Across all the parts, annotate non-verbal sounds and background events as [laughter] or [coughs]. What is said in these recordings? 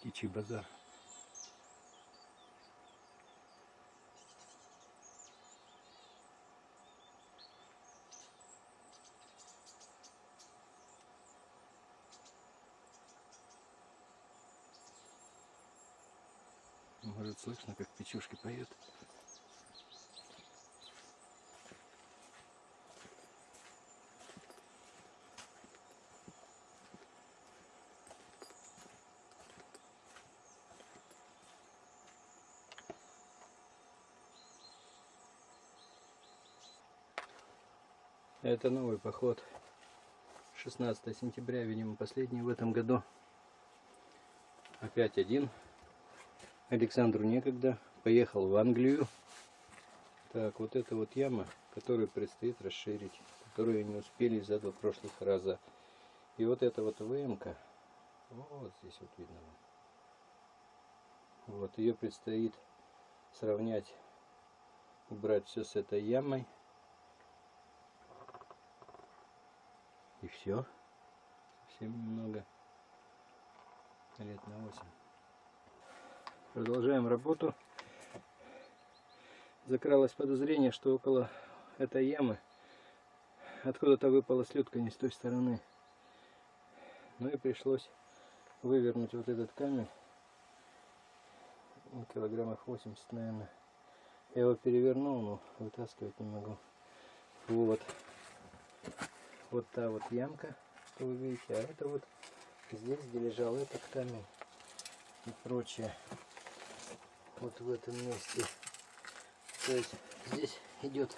птичий базар. Может слышно, как печушки поют. Это новый поход. 16 сентября, видимо, последний в этом году. Опять один. Александру некогда. Поехал в Англию. Так, вот это вот яма, которую предстоит расширить. Которую не успели из-за два прошлых раза. И вот эта вот ВМК. Вот здесь вот видно. Вот ее предстоит сравнять, убрать все с этой ямой. Все. Совсем немного. Лет на 8. Продолжаем работу. Закралось подозрение, что около этой ямы откуда-то выпала слюдка не с той стороны. Ну и пришлось вывернуть вот этот камень. Килограммов 80, наверное. Я его перевернул, но вытаскивать не могу. Вот вот та вот ямка, что вы видите, а это вот здесь, где лежал этот камень и прочее. Вот в этом месте. То есть здесь идет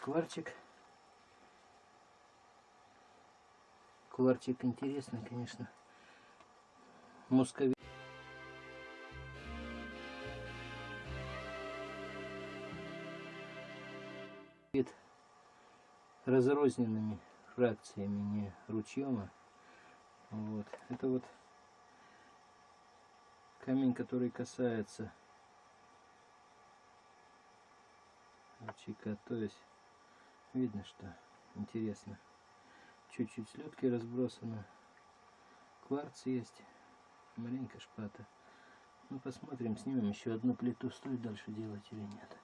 кварчик. Кварчик интересный, конечно. Мусковит. разрозненными фракциями, не ручьем. Вот. Это вот камень, который касается ручейка. То есть видно, что интересно. Чуть-чуть слетки разбросано. Кварц есть. Маленькая шпата. Ну посмотрим, снимем еще одну плиту. Стоит дальше делать или нет.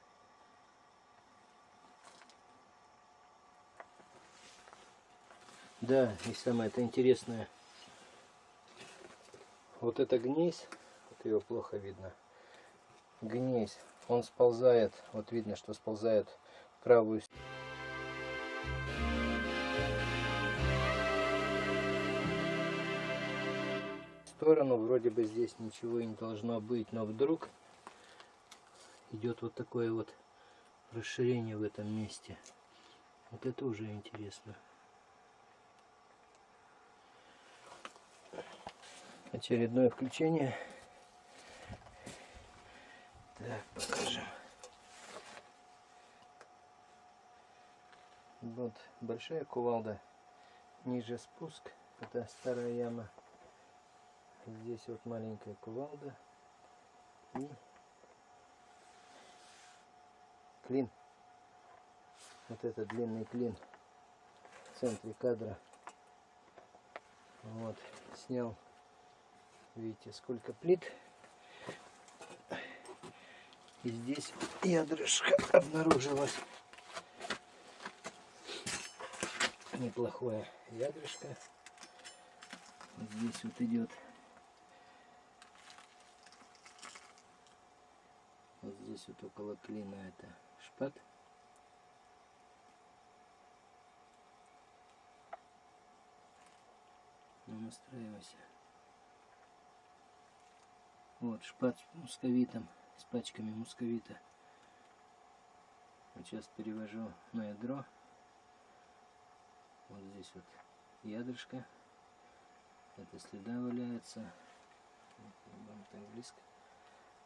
Да, и самое это интересное. Вот это гнезь, вот его плохо видно. Гнезь, он сползает, вот видно, что сползает в правую сторону. Вроде бы здесь ничего и не должно быть, но вдруг идет вот такое вот расширение в этом месте. Вот это уже интересно. Очередное включение. Так, покажем. Вот большая кувалда, ниже спуск, это старая яма. Здесь вот маленькая кувалда и клин. Вот это длинный клин в центре кадра. Вот, снял Видите, сколько плит. И здесь ядрышко обнаружилось. Неплохое ядрышко. Здесь вот идет. Вот здесь вот около клина это шпат. Ну, настраивайся. Вот, шпат с мусковитом, с пачками мусковита. Вот сейчас перевожу на ядро. Вот здесь вот ядрышко. Это следа валяется. Вам так близко.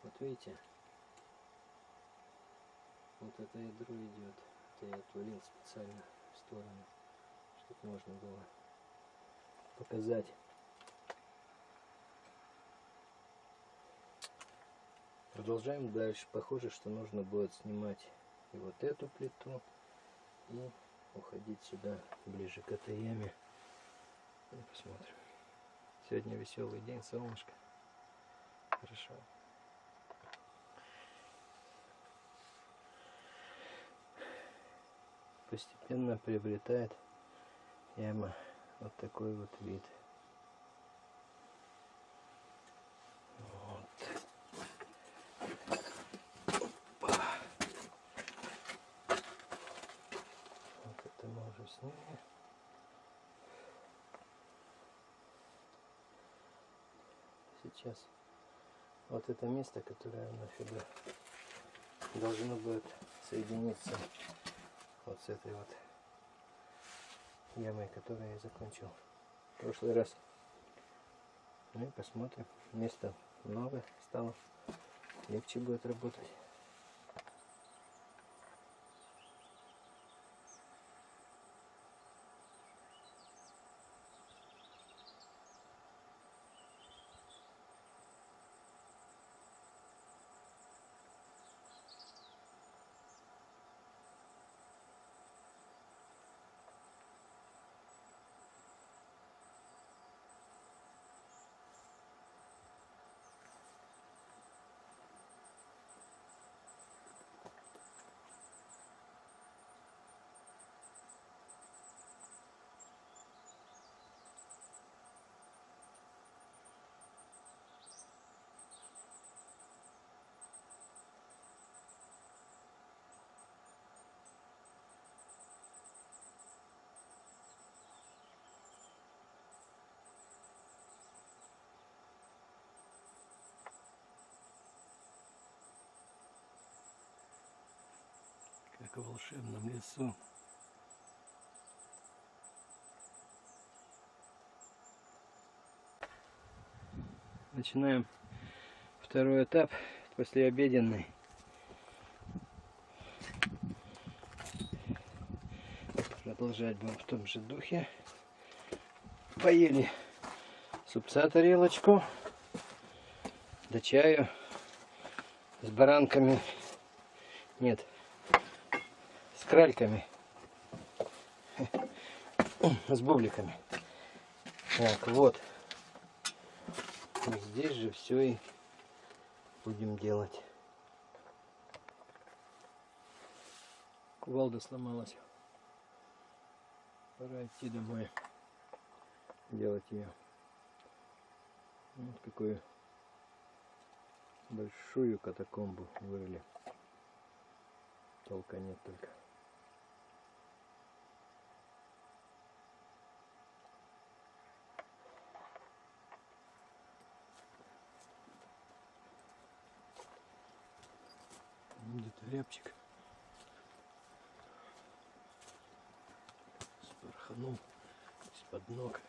Вот видите? Вот это ядро идет. Это я отвалил специально в сторону, чтобы можно было показать. Продолжаем дальше. Похоже, что нужно будет снимать и вот эту плиту и уходить сюда ближе к этой яме. Посмотрим. Сегодня веселый день, солнышко. хорошо. Постепенно приобретает яма вот такой вот вид. Сейчас вот это место, которое нафига должно будет соединиться вот с этой вот ямой, которую я закончил в прошлый раз. Ну и посмотрим. Место много стало. Легче будет работать. Как в волшебном лесу. Начинаем второй этап, послеобеденный. Продолжать будем в том же духе. Поели супца тарелочку, до чаю с баранками. Нет, с кральками, с бубликами. Так, вот. Здесь же все и будем делать. Кувалда сломалась. Пора идти домой. Делать ее. Вот какую большую катакомбу вырыли. Толка нет только. где-то рябчик спорханул из-под ног.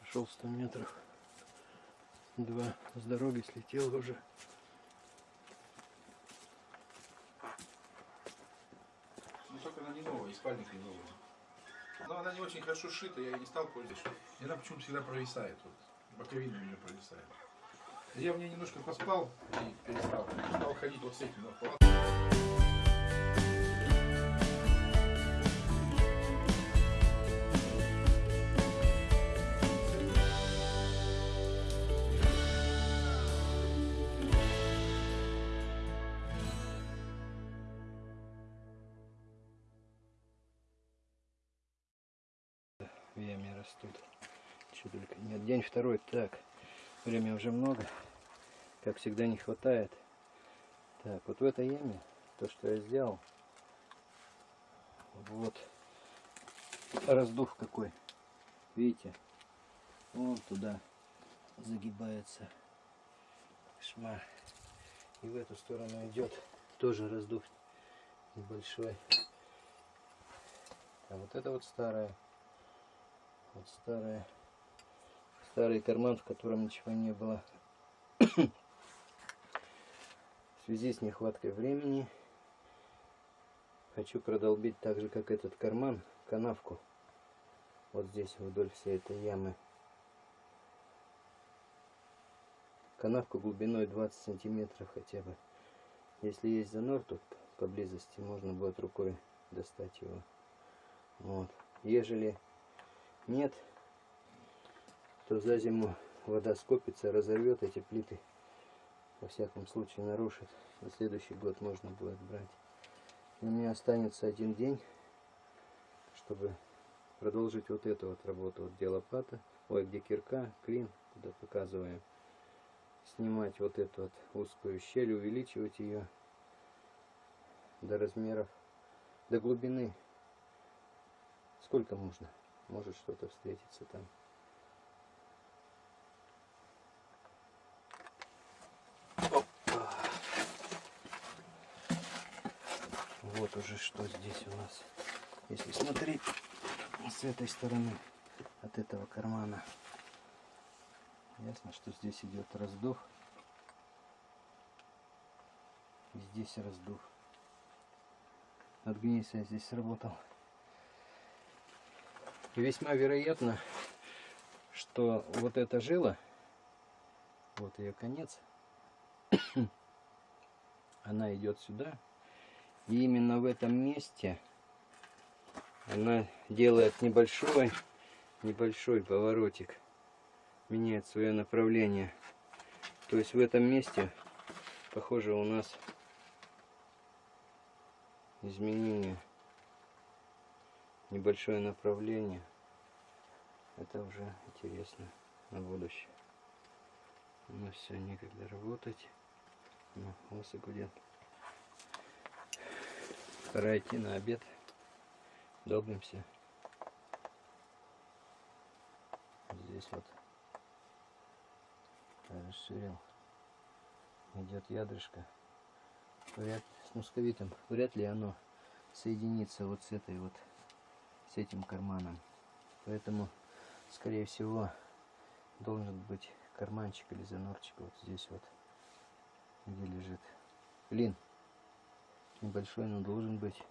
Прошел 100 метров. Два с дороги слетел уже. Ну только она не новая, и спальник не новый. Но она не очень хорошо сшита, я и не стал пользоваться. И она почему-то всегда провисает. Вот, боковина у нее провисает. Я в ней немножко поспал и перестал. Стал ходить вот с этим. Вот, в растут. Только нет. День второй. Так, время уже много. Как всегда не хватает. Так, вот в этой яме, то, что я сделал, вот раздув какой. Видите? Вон туда загибается шма. И в эту сторону идет тоже раздув небольшой. А вот это вот старая вот старая, старый карман, в котором ничего не было. в связи с нехваткой времени хочу продолбить так же, как этот карман, канавку. Вот здесь, вдоль всей этой ямы. Канавку глубиной 20 сантиметров хотя бы. Если есть занор тут поблизости, можно будет рукой достать его. Вот. Ежели нет, то за зиму вода скопится, разорвет эти плиты. Во всяком случае нарушит. На следующий год можно будет брать. У меня останется один день, чтобы продолжить вот эту вот работу. Вот где лопата, ой, где кирка, клин, куда показываем. Снимать вот эту вот узкую щель, увеличивать ее до размеров, до глубины. Сколько можно? Может что-то встретиться там. Вот уже что здесь у нас. Если смотреть с этой стороны, от этого кармана. Ясно, что здесь идет раздув. И здесь раздув. От гнейса я здесь сработал. Весьма вероятно, что вот эта жила, вот ее конец, [coughs] она идет сюда. И именно в этом месте она делает небольшой, небольшой поворотик, меняет свое направление. То есть в этом месте, похоже, у нас изменение, небольшое направление. Это уже интересно на будущее. Ну все, некогда работать. Ну, осы гудят. Пора идти на обед долбимся. Здесь вот расширил. Идет ядрышко. Вряд, с мусковитом. Вряд ли оно соединится вот с этой вот, с этим карманом. Поэтому, скорее всего, должен быть карманчик или занорчик вот здесь вот, где лежит. Блин, небольшой, но должен быть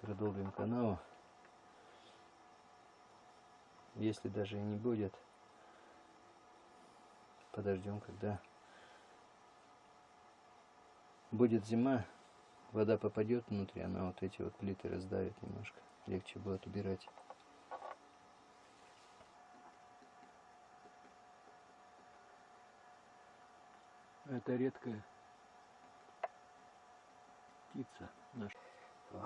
продолжим канал. Если даже и не будет, подождем, когда будет зима, вода попадет внутрь, она вот эти вот плиты раздавит немножко. Легче будет убирать. Это редкая птица наша. Ой.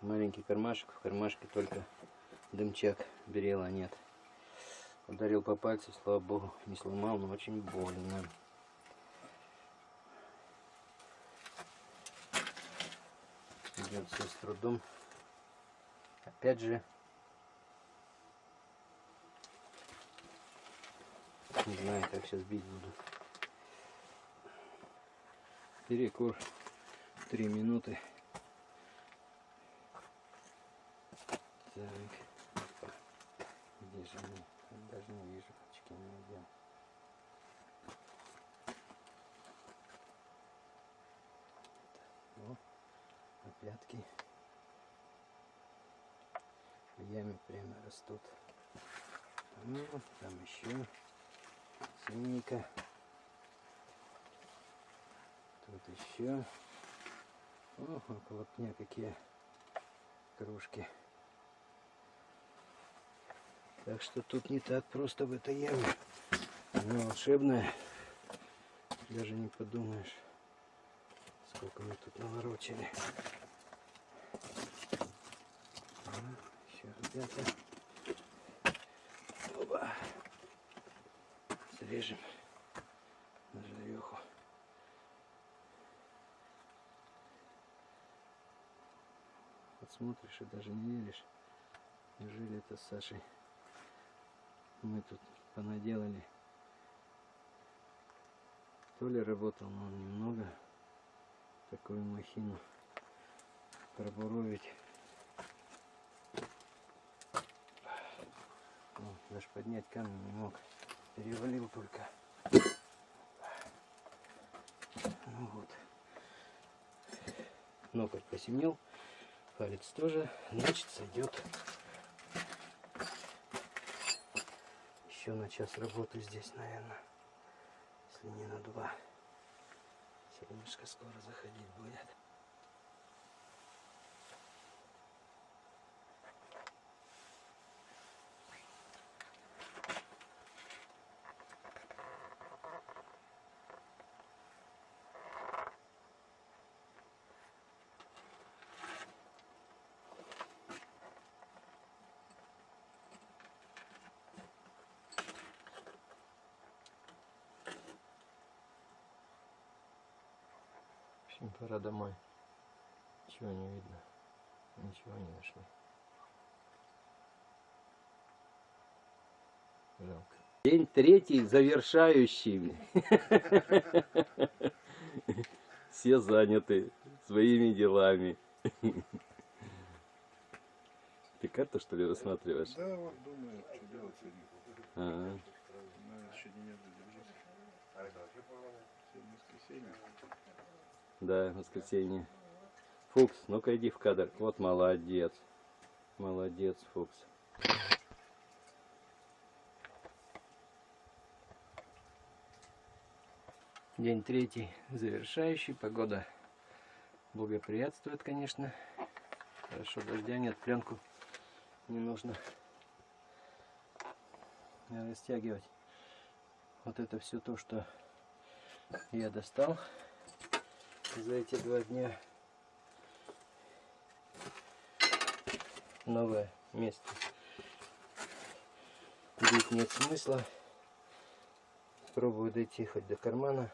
Маленький кармашек, в кармашке только дымчак, берела нет. Ударил по пальцу, слава богу, не сломал, но очень больно. Идет все с трудом. Опять же, Не знаю, как сейчас бить буду. Перекур. Три минуты. Так. Где же мы? Даже не вижу, не надел. О, а пятки в яме прямо растут. Ну, там еще синенько. Тут еще. О, около пня какие кружки. Так что тут не так просто в этой яме. Она волшебная. Даже не подумаешь, сколько мы тут наворочили. Еще, ребята. Оба режем на жареху. Вот смотришь и даже не веришь. Неужели это с Сашей мы тут понаделали. То ли работал он немного такую махину пробуровить. О, даже поднять камень не мог перевалил только. Ну вот. Ноготь посемнел. Палец тоже. Значит, сойдет. Еще на час работы здесь, наверное. Если не на два. Солнышко скоро заходить будет. Общем, пора домой. Ничего не видно. Ничего не нашли. Жалко. День третий, завершающий. Все заняты своими делами. Ты карту, что ли, рассматриваешь? Да, вот думаю, что делать сегодня. Ага. Надо еще неделю держать. Сегодня воскресенье. Да, воскресенье. Фукс, ну-ка иди в кадр. Вот молодец. Молодец, Фукс. День третий, завершающий. Погода благоприятствует, конечно. Хорошо, дождя нет, пленку не нужно растягивать. Вот это все то, что я достал за эти два дня. Новое место. Бить нет смысла. Пробую дойти хоть до кармана.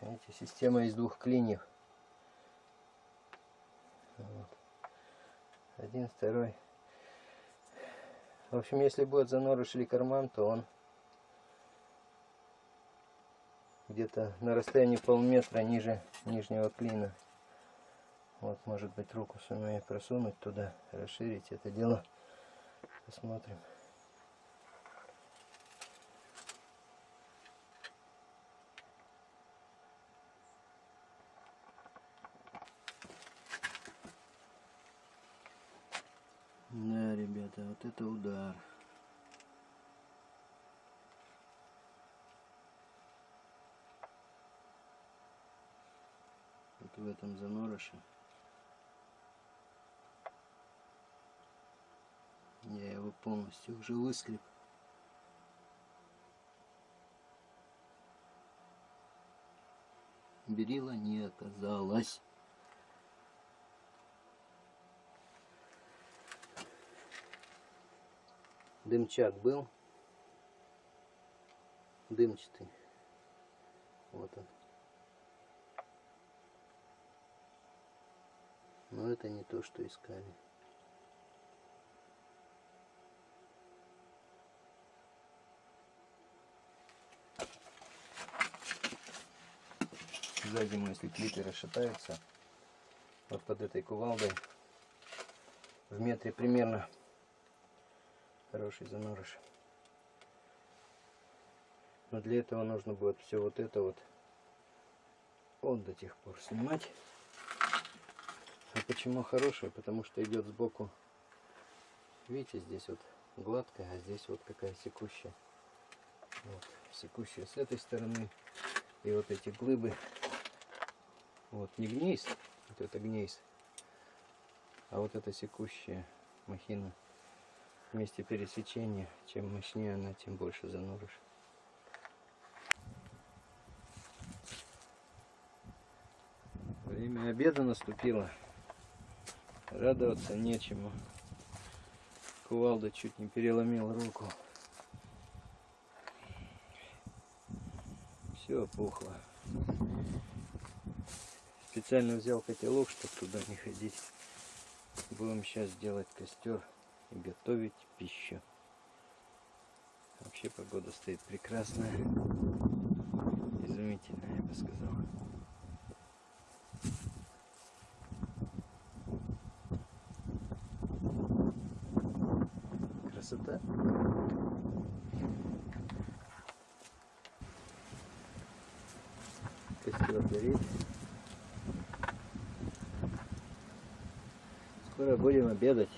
Видите, система из двух клиньев. Один, второй. В общем, если будет занорыш или карман, то он где-то на расстоянии полметра ниже нижнего клина. Вот, может быть, руку сумею просунуть туда, расширить это дело. Посмотрим. Да, ребята, вот это удар. В этом занороше. Я его полностью уже выскреб. Берила не оказалось. Дымчак был. Дымчатый. Вот он. Но это не то, что искали. За зиму, если клипы расшатаются, вот под этой кувалдой в метре примерно хороший занорыш. Но для этого нужно будет все вот это вот вот до тех пор снимать. Почему хорошая? Потому что идет сбоку. Видите, здесь вот гладкая, а здесь вот какая секущая. Вот, секущая с этой стороны. И вот эти глыбы. Вот, не гнейс, вот это гнейс. А вот это секущая махина. Вместе пересечения, чем мощнее она, тем больше зануришь. Время обеда наступило. Радоваться нечему. Кувалда чуть не переломил руку. Все опухло. Специально взял котелок, чтобы туда не ходить. Будем сейчас делать костер и готовить пищу. Вообще погода стоит прекрасная. Изумительная, я бы сказал. Красота. Костер горит. Скоро будем обедать.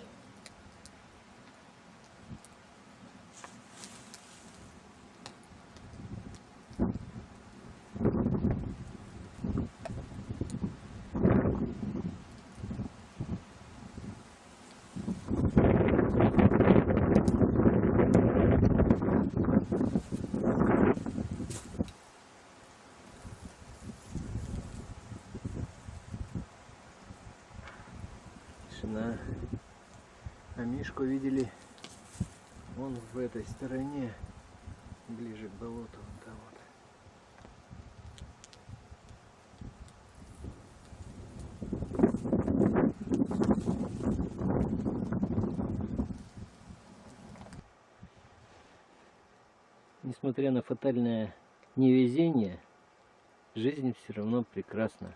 Тишина. А Мишку видели он в этой стороне, ближе к болоту. Несмотря на фатальное невезение, жизнь все равно прекрасна.